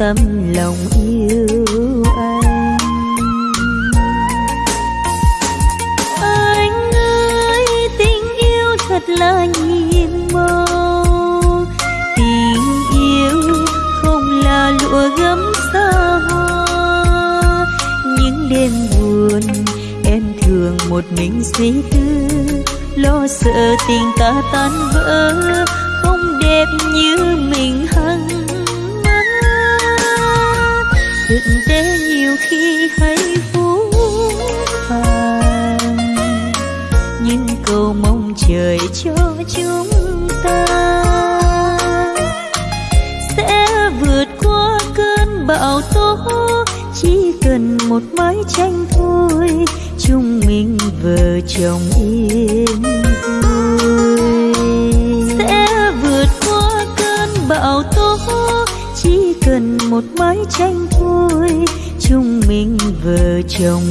tâm lòng yêu anh. Anh ơi, tình yêu thật là nhiệm màu tình yêu không là lụa gấm xa hoa. Những đêm buồn em thường một mình suy tư, lo sợ tình ta tan vỡ. bão tố chỉ cần một mái tranh thôi chúng mình vợ chồng yên sẽ vượt qua cơn bão tố, chỉ cần một mái tranh thôi chúng mình vợ chồng